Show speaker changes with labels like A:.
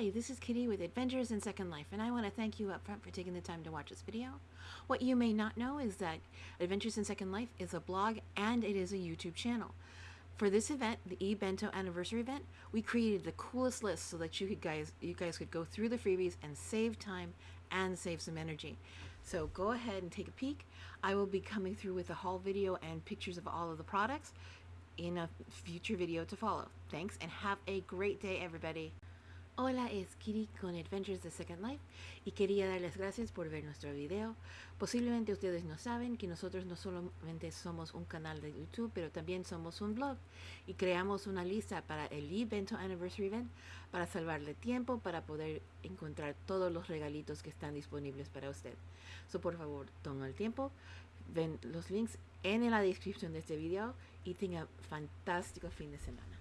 A: Hi, this is Kitty with Adventures in Second Life, and I want to thank you up front for taking the time to watch this video. What you may not know is that Adventures in Second Life is a blog and it is a YouTube channel. For this event, the eBento anniversary event, we created the coolest list so that you could guys you guys could go through the freebies and save time and save some energy. So go ahead and take a peek. I will be coming through with a haul video and pictures of all of the products in a future video to follow. Thanks and have a great day everybody. Hola, es Kiri con Adventures de Second Life y quería darles gracias por ver nuestro video. Posiblemente ustedes no saben que nosotros no solamente somos un canal de YouTube, pero también somos un blog y creamos una lista para el evento Anniversary Event para salvarle tiempo para poder encontrar todos los regalitos que están disponibles para usted. So, por favor, toma el tiempo, ven los links en la descripción de este video y tenga fantástico fin de semana.